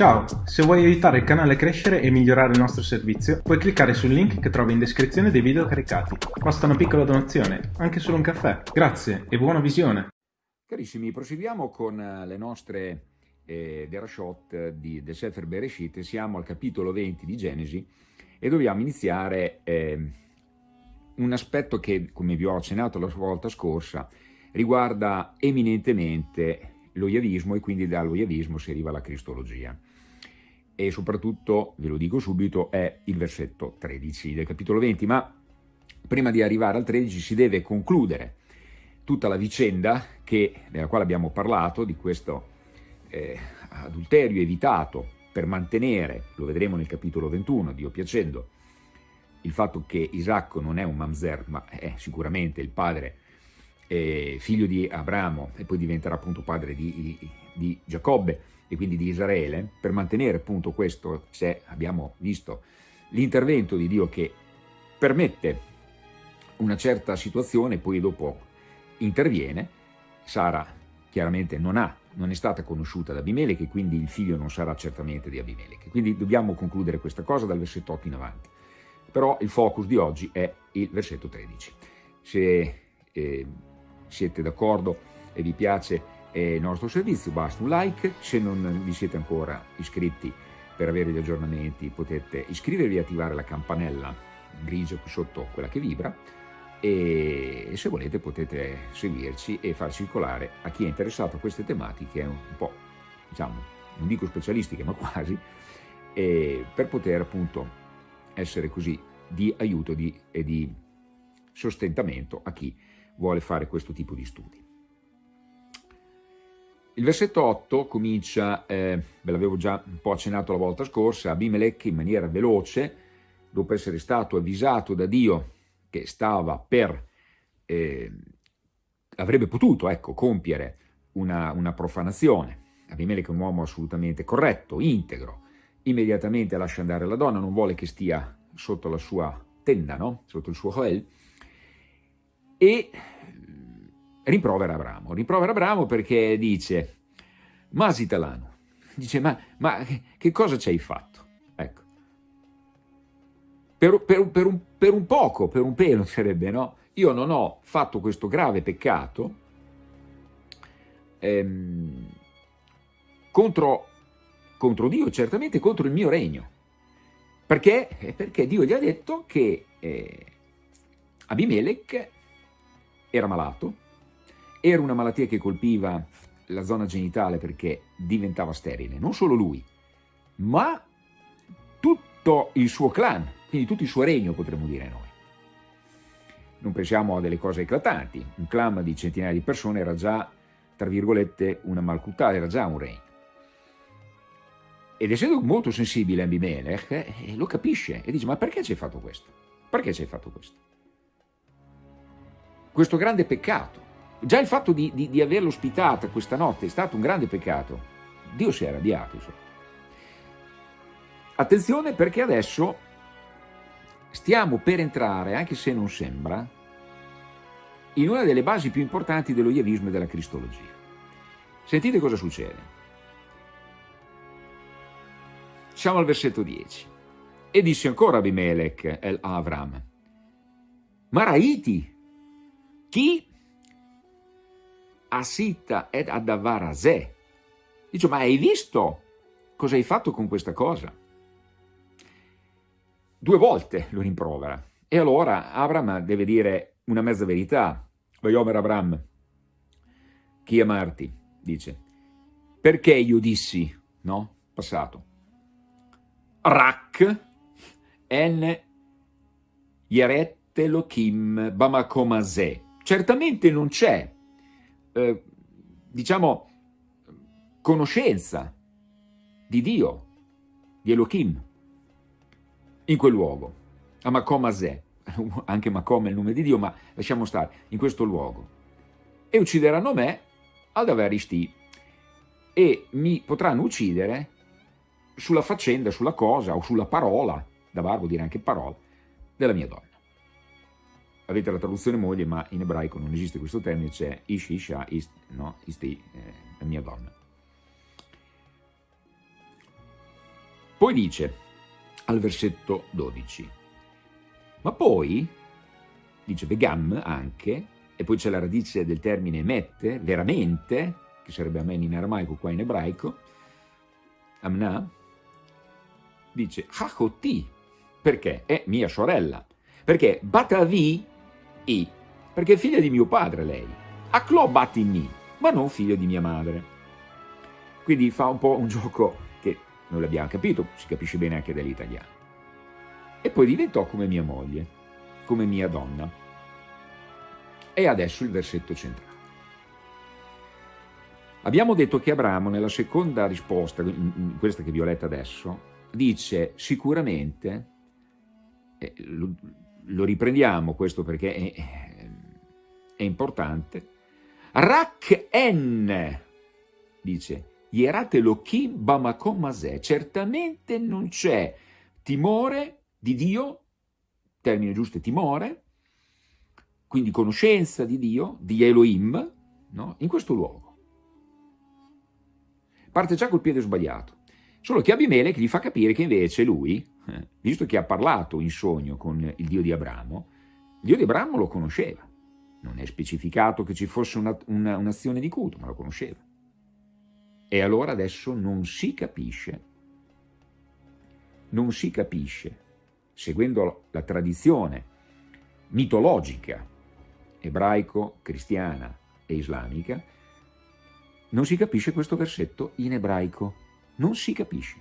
Ciao, se vuoi aiutare il canale a crescere e migliorare il nostro servizio, puoi cliccare sul link che trovi in descrizione dei video caricati. Basta una piccola donazione, anche solo un caffè. Grazie e buona visione! Carissimi, proseguiamo con eh, le nostre eh, Derashot di, del Sefer Bereshit, siamo al capitolo 20 di Genesi e dobbiamo iniziare eh, un aspetto che, come vi ho accennato la volta scorsa, riguarda eminentemente lo yavismo e quindi dallo yavismo si arriva alla cristologia e soprattutto, ve lo dico subito, è il versetto 13 del capitolo 20, ma prima di arrivare al 13 si deve concludere tutta la vicenda che, della quale abbiamo parlato, di questo eh, adulterio evitato per mantenere, lo vedremo nel capitolo 21, Dio piacendo, il fatto che Isacco non è un mamzer, ma è sicuramente il padre, eh, figlio di Abramo, e poi diventerà appunto padre di, di, di Giacobbe, e quindi di Israele, per mantenere appunto questo, se abbiamo visto l'intervento di Dio che permette una certa situazione, poi dopo interviene, Sara chiaramente non, ha, non è stata conosciuta da Abimelech e quindi il figlio non sarà certamente di Abimelech. Quindi dobbiamo concludere questa cosa dal versetto 8 in avanti. Però il focus di oggi è il versetto 13. Se eh, siete d'accordo e vi piace il nostro servizio, basta un like, se non vi siete ancora iscritti per avere gli aggiornamenti potete iscrivervi e attivare la campanella grigia qui sotto, quella che vibra, e se volete potete seguirci e far circolare a chi è interessato a queste tematiche un po', diciamo, non dico specialistiche ma quasi, per poter appunto essere così di aiuto di, e di sostentamento a chi vuole fare questo tipo di studi. Il versetto 8 comincia, eh, ve l'avevo già un po' accennato la volta scorsa, Abimelech in maniera veloce, dopo essere stato avvisato da Dio che stava per, eh, avrebbe potuto ecco, compiere una, una profanazione. Abimelech è un uomo assolutamente corretto, integro, immediatamente lascia andare la donna, non vuole che stia sotto la sua tenda, no? sotto il suo Joel, e rimprovera Abramo. Rimprovera Abramo perché dice, Masitalano, dice, ma, ma che cosa ci hai fatto? Ecco. Per, per, per, un, per un poco, per un pelo sarebbe, no? Io non ho fatto questo grave peccato ehm, contro, contro Dio, certamente contro il mio regno. Perché? Perché Dio gli ha detto che eh, Abimelech era malato, era una malattia che colpiva la zona genitale perché diventava sterile, non solo lui, ma tutto il suo clan, quindi tutto il suo regno potremmo dire noi. Non pensiamo a delle cose eclatanti, un clan di centinaia di persone era già, tra virgolette, una malcutà, era già un regno. Ed essendo molto sensibile Abimelech, eh, lo capisce e dice, ma perché ci hai fatto questo? Perché ci hai fatto questo? Questo grande peccato Già il fatto di, di, di averlo ospitata questa notte è stato un grande peccato. Dio si è arrabbiato. Insomma. Attenzione perché adesso stiamo per entrare, anche se non sembra, in una delle basi più importanti dello iavismo e della cristologia. Sentite cosa succede. Siamo al versetto 10. E disse ancora Abimelech el Avram, Maraiti, chi Asita ed Adavarase. Dice, ma hai visto cosa hai fatto con questa cosa? Due volte lo rimprovera. E allora Abram deve dire una mezza verità. Vayomer Abram, chi amarti, dice. Perché io dissi, no? Passato. Rak en Yaret Elohim Bamakomase. Certamente non c'è eh, diciamo, conoscenza di Dio, di Elohim, in quel luogo, a Makom Azeh, anche Makom è il nome di Dio, ma lasciamo stare, in questo luogo. E uccideranno me ad Averisti. E mi potranno uccidere sulla faccenda, sulla cosa o sulla parola, da bar vuol dire anche parola, della mia donna avete la traduzione moglie, ma in ebraico non esiste questo termine, c'è ish, isha, ist, no, isti, eh, la mia donna. Poi dice, al versetto 12, ma poi, dice vegam anche, e poi c'è la radice del termine mette, veramente, che sarebbe amen in aramaico, qua in ebraico, amna, dice hachoti, perché è mia sorella, perché batavi i, perché figlia di mio padre lei, aklo batimi, ma non figlia di mia madre. Quindi fa un po' un gioco che non l'abbiamo capito, si capisce bene anche dall'italiano. E poi diventò come mia moglie, come mia donna. E adesso il versetto centrale. Abbiamo detto che Abramo nella seconda risposta, questa che vi ho letta adesso, dice sicuramente, eh, lo, riprendiamo questo perché è, è importante, Rak en, dice, Yerat Elohim Bamakom Maseh, certamente non c'è timore di Dio, termine giusto è timore, quindi conoscenza di Dio, di Elohim, no? in questo luogo. Parte già col piede sbagliato. Solo che Abimelech gli fa capire che invece lui, eh, visto che ha parlato in sogno con il Dio di Abramo, il Dio di Abramo lo conosceva. Non è specificato che ci fosse un'azione una, un di culto, ma lo conosceva. E allora adesso non si capisce, non si capisce, seguendo la tradizione mitologica ebraico-cristiana e islamica, non si capisce questo versetto in ebraico, non si capisce.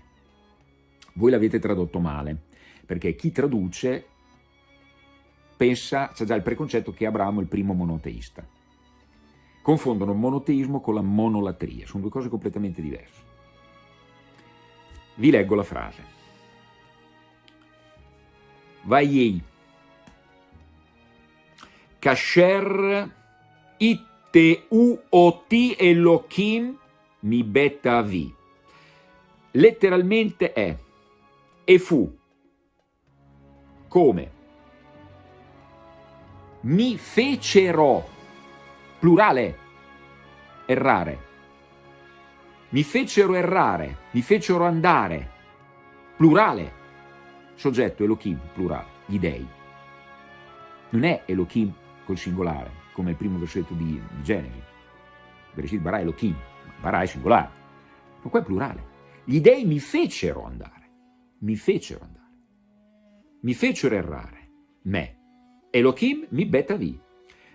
Voi l'avete tradotto male, perché chi traduce pensa, c'è già il preconcetto che Abramo è il primo monoteista confondono monoteismo con la monolatria, sono due cose completamente diverse. Vi leggo la frase. Vaiei, kasher itte uoti elohim mi betta vi. Letteralmente è e fu come mi fecero plurale, errare. Mi fecero errare, mi fecero andare, plurale, soggetto Elohim, plurale, gli dei. Non è Elohim col singolare, come il primo versetto di, di Genesi. Bereshit bara Elohim, bara è singolare, ma qua è plurale. Gli dei mi fecero andare, mi fecero andare, mi fecero errare, me. Elohim mi betavi,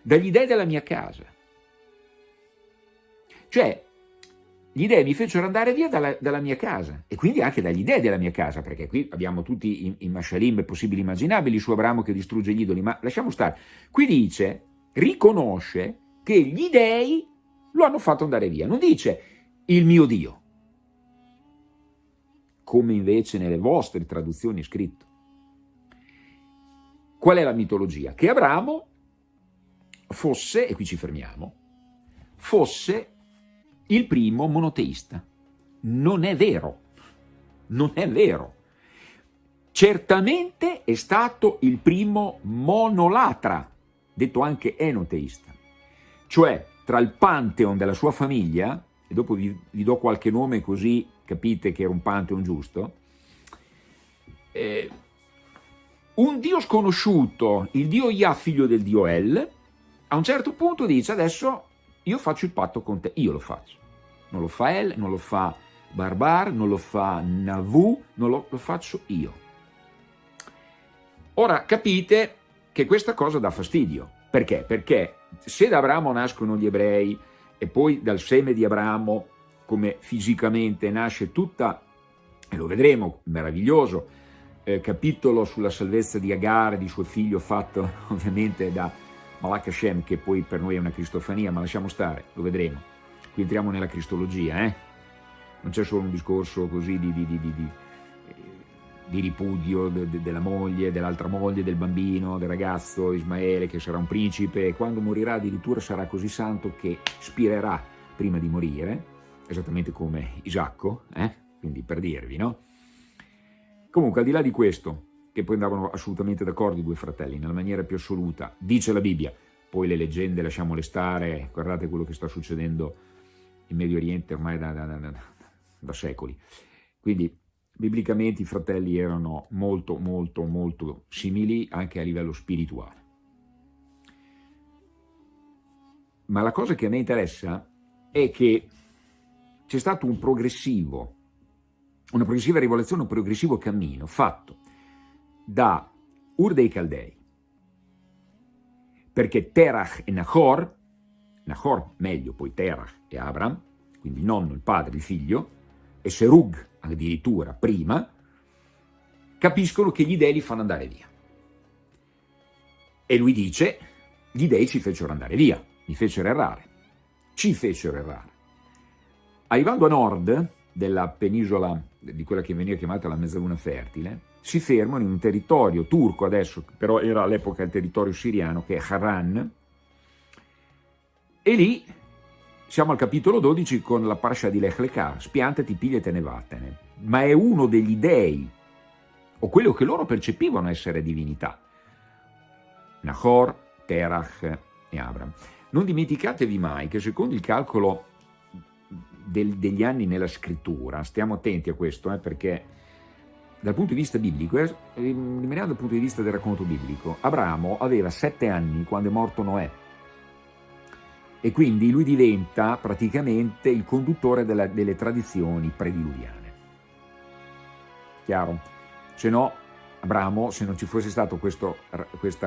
dagli dei della mia casa. Cioè, gli dei mi fecero andare via dalla, dalla, mia casa e quindi anche dagli dei della mia casa, perché qui abbiamo tutti i, i mashalim possibili immaginabili su Abramo che distrugge gli idoli, ma lasciamo stare. Qui dice, riconosce che gli dei lo hanno fatto andare via, non dice il mio Dio, come invece nelle vostre traduzioni è scritto. Qual è la mitologia? Che Abramo fosse, e qui ci fermiamo, fosse il primo monoteista. Non è vero, non è vero. Certamente è stato il primo monolatra, detto anche enoteista, cioè tra il pantheon della sua famiglia, e dopo vi, vi do qualche nome così capite che era un pantheon giusto, eh, un dio sconosciuto, il dio Yah, figlio del dio El, a un certo punto dice adesso io faccio il patto con te, io lo faccio. Non lo fa El, non lo fa Barbar, non lo fa Navu, non lo, lo faccio io. Ora capite che questa cosa dà fastidio. Perché? Perché se da Abramo nascono gli ebrei e poi dal seme di Abramo, come fisicamente nasce tutta, e lo vedremo, meraviglioso, eh, capitolo sulla salvezza di Agar, di suo figlio fatto ovviamente da Malak Hashem, che poi per noi è una cristofania, ma lasciamo stare, lo vedremo. Qui entriamo nella cristologia, eh? non c'è solo un discorso così di, di, di, di di ripudio de, de, della moglie, dell'altra moglie, del bambino, del ragazzo Ismaele che sarà un principe e quando morirà addirittura sarà così santo che spirerà prima di morire, esattamente come Isacco, eh? quindi per dirvi, no? Comunque al di là di questo, che poi andavano assolutamente d'accordo i due fratelli, nella maniera più assoluta, dice la Bibbia, poi le leggende lasciamole stare, guardate quello che sta succedendo in Medio Oriente ormai da, da, da, da secoli. Quindi biblicamente i fratelli erano molto, molto, molto simili anche a livello spirituale. Ma la cosa che a me interessa è che c'è stato un progressivo, una progressiva rivoluzione, un progressivo cammino fatto da Ur dei Caldei, perché Terach e Nahor, Nahor meglio, poi Terach e Abram, quindi il nonno, il padre, il figlio, e Serug addirittura prima, capiscono che gli dei li fanno andare via. E lui dice, gli dei ci fecero andare via, mi fecero errare, ci fecero errare. Arrivando a nord della penisola, di quella che veniva chiamata la mezzaluna fertile, si fermano in un territorio turco adesso, però era all'epoca il territorio siriano, che è Haran, e lì siamo al capitolo 12 con la parasha di Lech Lekar, spiantati, pigliatene, vattene, ma è uno degli dei, o quello che loro percepivano essere divinità, Nahor, Terach e Abram. Non dimenticatevi mai che secondo il calcolo del, degli anni nella scrittura, stiamo attenti a questo, eh, perché dal punto di vista biblico, eh, rimaniamo dal punto di vista del racconto biblico, Abramo aveva sette anni quando è morto Noè, e quindi lui diventa praticamente il conduttore della, delle tradizioni prediluviane. Chiaro? Se no, Abramo, se non ci fosse stata questa,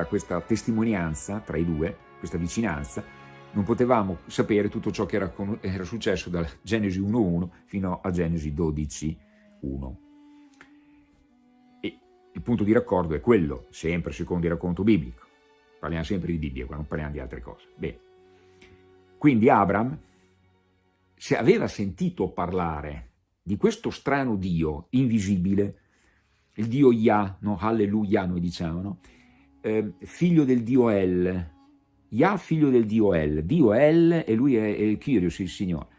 questa testimonianza tra i due, questa vicinanza, non potevamo sapere tutto ciò che era, era successo da Genesi 1.1 fino a Genesi 12.1. E il punto di raccordo è quello, sempre secondo il racconto biblico. Parliamo sempre di Bibbia, non parliamo di altre cose. Bene. Quindi Abram, se aveva sentito parlare di questo strano Dio invisibile, il Dio Yah, no? Alleluia noi diciamo, no? eh, figlio del Dio El, Yah figlio del Dio El, Dio El e lui è, il Kyrios, il Signore.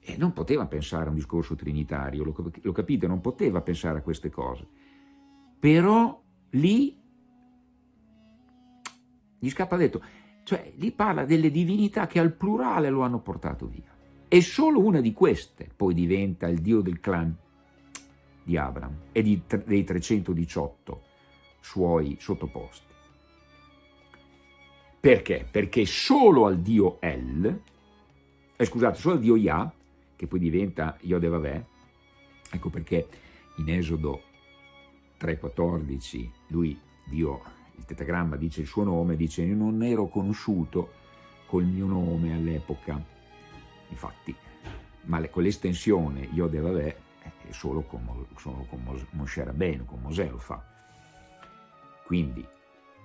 E non poteva pensare a un discorso trinitario, lo, lo capite? Non poteva pensare a queste cose. Però lì gli scappa detto, cioè lì parla delle divinità che al plurale lo hanno portato via. E solo una di queste poi diventa il dio del clan di Abram e di, dei 318 suoi sottoposti. Perché? Perché solo al dio El, eh, scusate, solo al dio Yah, che poi diventa Yodevavè, ecco perché in Esodo 3,14 lui, Dio, il tetagramma dice il suo nome, dice io non ero conosciuto col mio nome all'epoca, infatti, ma con l'estensione Yodevavè è solo con, solo con Moshe Rabbeinu, con Mosè lo fa. Quindi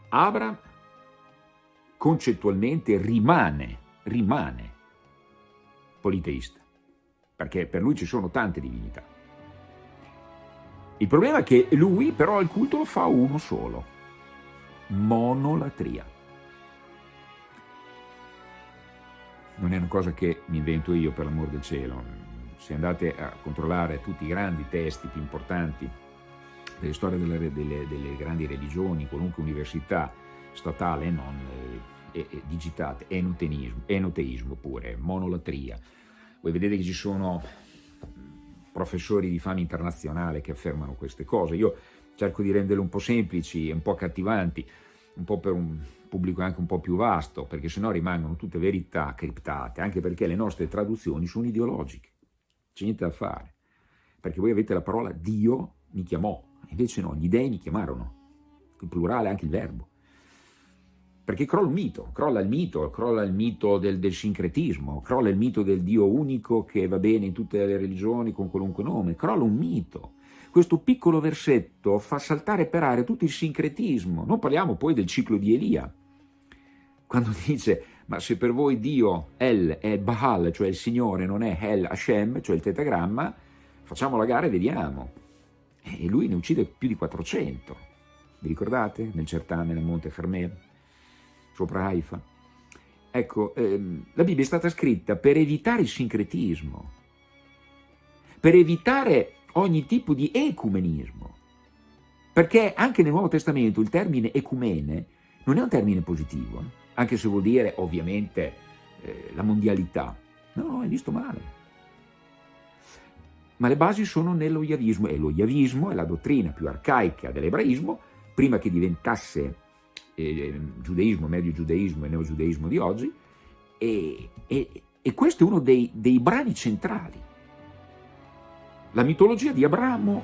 Abram concettualmente rimane, rimane politeista, perché per lui ci sono tante divinità. Il problema è che lui però il culto lo fa uno solo, monolatria. Non è una cosa che mi invento io per l'amor del cielo, se andate a controllare tutti i grandi testi più importanti delle storie delle, delle, delle grandi religioni, qualunque università statale e non, eh, e, e digitate, enoteismo, enoteismo pure, monolatria. Voi vedete che ci sono professori di fama internazionale che affermano queste cose. Io cerco di renderle un po' semplici e un po' accattivanti, un po' per un pubblico anche un po' più vasto, perché sennò rimangono tutte verità criptate, anche perché le nostre traduzioni sono ideologiche. C'è niente da fare. Perché voi avete la parola Dio mi chiamò, invece no, gli dei mi chiamarono, il plurale anche il verbo perché crolla un mito, crolla il mito, crolla il mito del, del, sincretismo, crolla il mito del Dio unico che va bene in tutte le religioni con qualunque nome, crolla un mito. Questo piccolo versetto fa saltare per aria tutto il sincretismo, non parliamo poi del ciclo di Elia, quando dice ma se per voi Dio El è Baal, cioè il Signore, non è El Hashem, cioè il tetagramma, facciamo la gara e vediamo. E lui ne uccide più di 400, vi ricordate? Nel certame, nel Monte Fermer sopra Haifa. Ecco, ehm, la Bibbia è stata scritta per evitare il sincretismo, per evitare ogni tipo di ecumenismo, perché anche nel Nuovo Testamento il termine ecumene non è un termine positivo, eh? anche se vuol dire ovviamente eh, la mondialità. No, è visto male. ma le basi sono nello Yavismo e lo Yavismo è la dottrina più arcaica dell'ebraismo, prima che diventasse eh, giudaismo, medio giudaismo e neogiudaismo di oggi, e, e, e questo è uno dei, dei brani centrali. La mitologia di Abramo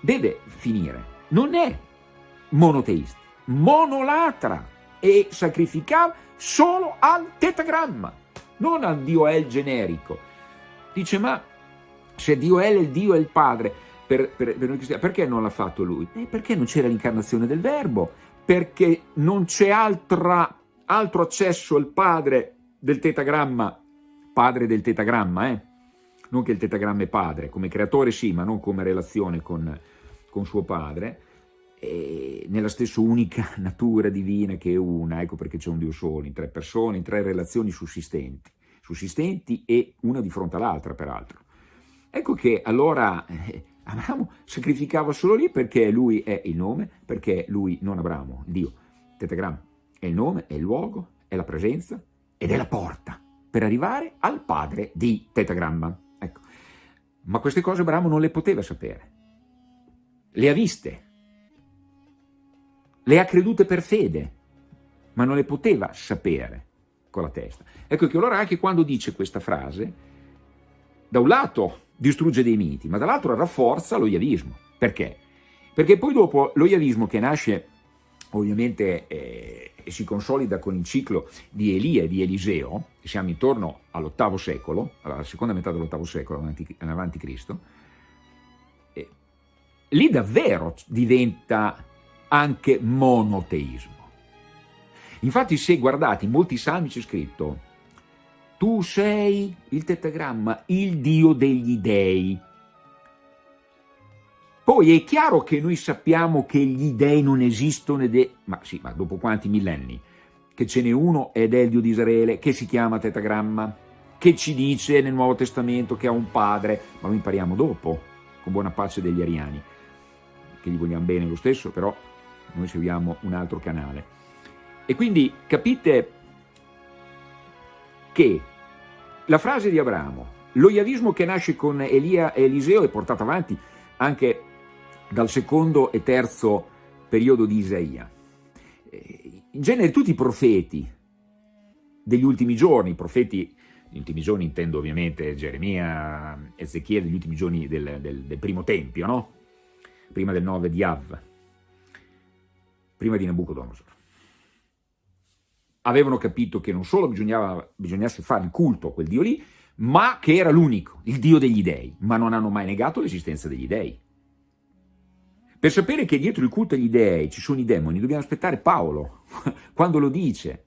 deve finire, non è monoteista, monolatra e sacrificava solo al tetagramma, non al Dio El generico. Dice, ma se Dio El è il Dio e il Padre, per, per, per noi cristiani, perché non l'ha fatto lui? Eh, perché non c'era l'incarnazione del Verbo, perché non c'è altro accesso al Padre del tetagramma, Padre del tetagramma, eh? Non che il tetagramma è padre, come creatore sì, ma non come relazione con, con suo padre, nella stessa unica natura divina che è una, ecco perché c'è un Dio solo, in tre persone, in tre relazioni sussistenti, sussistenti e una di fronte all'altra peraltro. Ecco che allora eh, Abramo sacrificava solo lì perché lui è il nome, perché lui non Abramo, Dio, tetagramma, è il nome, è il luogo, è la presenza ed è la porta per arrivare al padre di tetagramma. Ma queste cose Abramo non le poteva sapere, le ha viste, le ha credute per fede, ma non le poteva sapere con la testa. Ecco che allora anche quando dice questa frase, da un lato distrugge dei miti, ma dall'altro rafforza lo yavismo. Perché? Perché poi dopo lo yavismo che nasce ovviamente eh, si consolida con il ciclo di Elia e di Eliseo, siamo intorno all'ottavo secolo, alla seconda metà dell'ottavo secolo avanti Cristo, eh, lì davvero diventa anche monoteismo. Infatti se guardate in molti salmi c'è scritto tu sei il tetagramma, il Dio degli dei. Poi è chiaro che noi sappiamo che gli dei non esistono ed è, ma sì, ma dopo quanti millenni? Che ce n'è uno ed è il Dio di Israele, che si chiama tetagramma, che ci dice nel Nuovo Testamento che ha un padre, ma lo impariamo dopo, con buona pace degli ariani, che gli vogliamo bene lo stesso, però noi seguiamo un altro canale. E quindi capite che la frase di Abramo, lo iavismo che nasce con Elia e Eliseo è portato avanti anche dal secondo e terzo periodo di Isaia. Eh, in genere tutti i profeti degli ultimi giorni, profeti gli ultimi giorni intendo ovviamente Geremia, Ezechiele, gli ultimi giorni del, del, del primo tempio, no? prima del 9 di Av, prima di Nabucodonosor. Avevano capito che non solo bisognasse fare il culto a quel Dio lì, ma che era l'unico, il Dio degli dei, ma non hanno mai negato l'esistenza degli dei. Per sapere che dietro il culto agli dei ci sono i demoni, dobbiamo aspettare Paolo, quando lo dice.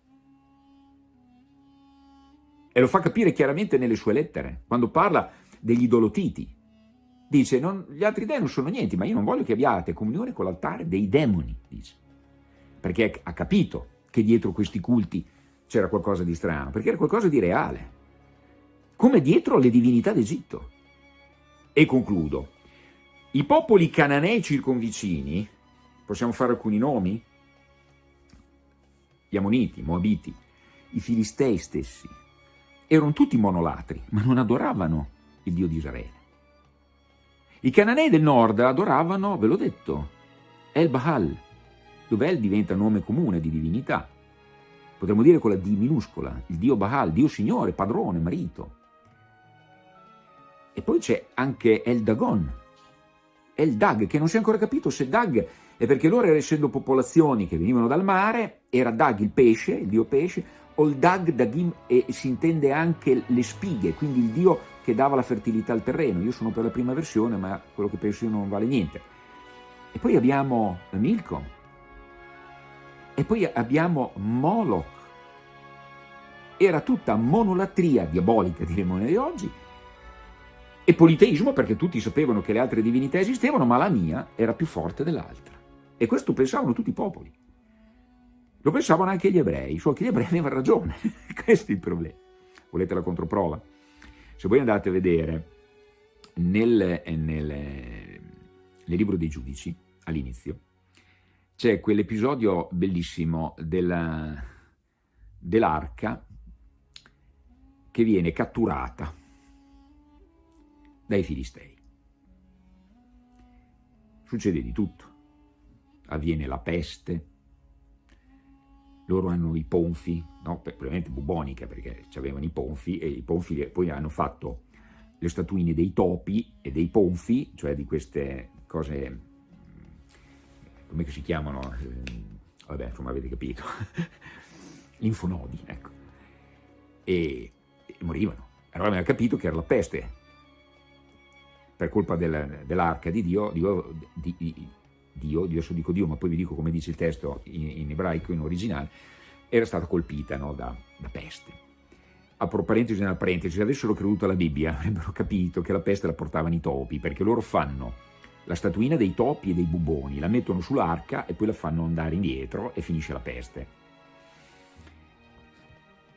E lo fa capire chiaramente nelle sue lettere, quando parla degli idolotiti. Dice, non, gli altri dei non sono niente, ma io non voglio che abbiate comunione con l'altare dei demoni, dice perché ha capito che dietro questi culti c'era qualcosa di strano, perché era qualcosa di reale, come dietro le divinità d'Egitto. E concludo, i popoli cananei circonvicini, possiamo fare alcuni nomi? Gli Ammoniti, i Moabiti, i Filistei stessi, erano tutti monolatri, ma non adoravano il Dio di Israele. I cananei del nord adoravano, ve l'ho detto, El Baal, dove El diventa nome comune di divinità. Potremmo dire con la D minuscola, il Dio Baal, Dio Signore, padrone, marito. E poi c'è anche El Dagon, El Dag, che non si è ancora capito se Dag è perché loro, essendo popolazioni che venivano dal mare, era Dag il pesce, il dio pesce, o il Dag, Dagim, e si intende anche le spighe, quindi il dio che dava la fertilità al terreno. Io sono per la prima versione, ma quello che penso io non vale niente. E poi abbiamo Milcom, e poi abbiamo Moloch. Era tutta monolatria diabolica, diremmo noi oggi, e politeismo perché tutti sapevano che le altre divinità esistevano, ma la mia era più forte dell'altra. E questo pensavano tutti i popoli. Lo pensavano anche gli ebrei, solo che gli ebrei avevano ragione. Questo è il problema. Volete la controprova? Se voi andate a vedere nel, nel, nel libro dei giudici, all'inizio, c'è quell'episodio bellissimo dell'arca dell che viene catturata dai Filistei. Succede di tutto. Avviene la peste, loro hanno i ponfi, no? probabilmente bubonica perché avevano i ponfi e i ponfi poi hanno fatto le statuine dei topi e dei ponfi, cioè di queste cose, come si chiamano? Eh, vabbè, insomma avete capito, linfonodi, ecco, e, e morivano. Allora avevano capito che era la peste, per colpa del, dell'arca di Dio, Dio, di, di, Dio, adesso dico Dio, ma poi vi dico come dice il testo in, in ebraico, in originale, era stata colpita no, da, da, peste. Apro parentesi nella parentesi, se avessero creduto alla Bibbia avrebbero capito che la peste la portavano i topi, perché loro fanno la statuina dei topi e dei buboni, la mettono sull'arca e poi la fanno andare indietro e finisce la peste.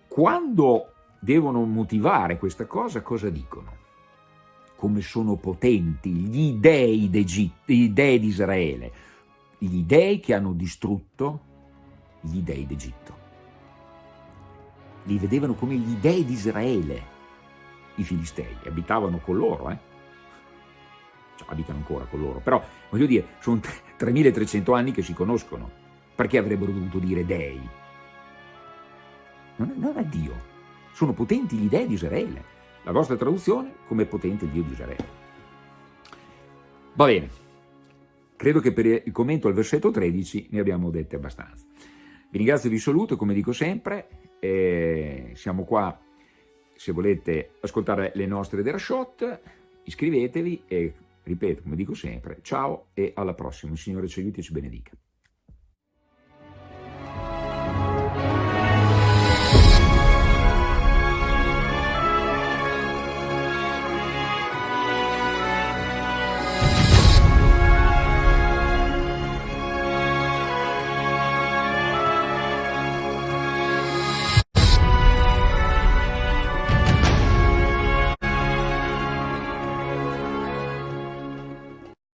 Quando devono motivare questa cosa, cosa dicono? Come sono potenti gli dei, gli dei di Israele, gli dei che hanno distrutto gli dei d'Egitto. Li vedevano come gli dei di Israele, i filistei, abitavano con loro, eh? cioè, abitano ancora con loro, però voglio dire, sono 3300 anni che si conoscono, perché avrebbero dovuto dire dei? Non, è Dio, sono potenti gli dei di Israele, la vostra traduzione come potente Dio di Israele. Va bene, credo che per il commento al versetto 13 ne abbiamo dette abbastanza. Vi ringrazio e vi saluto, come dico sempre, eh, siamo qua se volete ascoltare le nostre Derashot, iscrivetevi e ripeto, come dico sempre, ciao e alla prossima. Il Signore ci aiuti e ci benedica.